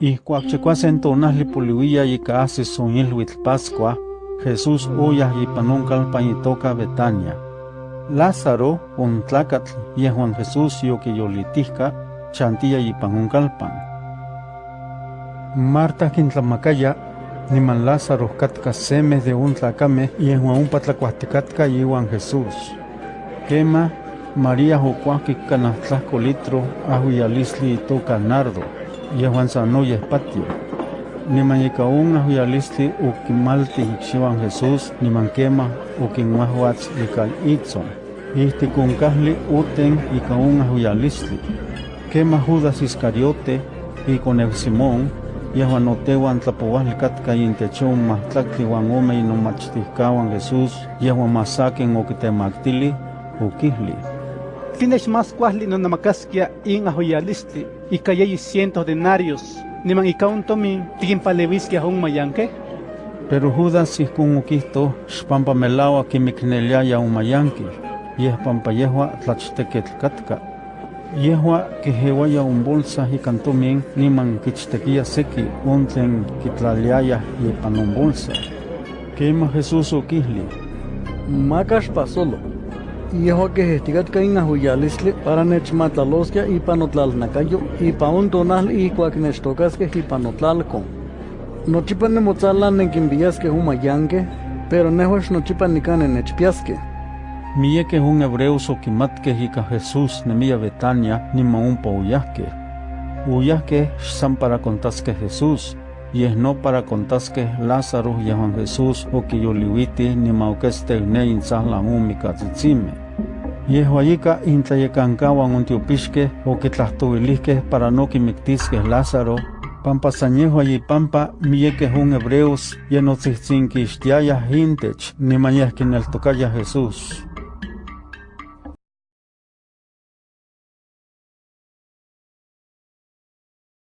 Ihcuac chicuasen tonahli poliuia ika asis sonilhuitl Pascua, Jesús oyah ipan oncalpan itoka Betania. Lázaro, un tlacatl, yehuan Jesús yoquiyolitihca, chantia ipan oncalpan. Marta quintlamacaya, niman Lázaro katka semeh de un tlacame yehuan umpa tlacuahticatka iwan Jesús. Quema, María ocuahquic canah tlahco litro ahuialisli itoka nardo, yehuan sanoyeh patio. Niman ika un ahuialistli okimalti ikxiuan Jesús niman quema okinmahuatz ika itzon. Ihtik onkahli uten ika un ahuialistli. Quema Judas Iscariote, ikoneu Simón, yehuan otehuan tlapouahli katka intech on mahtlactli uan ome inomachtihkawan Jesús, yehuan masaken okitemaktili, okihli. Tienes más cuahli no namakaskia in ajoyalistli, ika yeyi cientos denarios, niman ika un tomin, tikinpalewiskia un mayanke? Pero Judas ihkon okihto, xpampa melaua kimikneliaya un mayanki, yeh pampa yehua tlachteketl katka. Yehua kehewaya un bolsa ikan tomin niman kichtekia seki on tlen kitlaliaya ipan un bolsa. Kema Jesús okihli, Makax pasolo. Yehua quehehticatka in ahuiyalisli para nechmatlaloskia ipan otlalnakayo ipan on tonahli ihcuac nechtocasqueh ipan otlalcon. Nochipa nimotzalan nenquinpiyaskeh un mayanqueh, pero nehuax nochipa nicane nechpiaskeh. Miekeh un hebreos okimatkeh ika Jesús nemia Betania niman ompa oyahkeh. Oyahkeh san para contaskeh Jesús, yeh no para contaskeh Lázaro yehuan Jesús okiyoliuiti niman okesteh ne intzahlan omikatzitzimeh. Yehua ika intlayekankawan ontiopixkeh okitlahtoilihkeh para no kimiktiskeh Lázaro, pampa san yehua yipampa miekeh un hebreos yenotzihtzin kixtiayah intech niman yeh kineltokayah Jesús.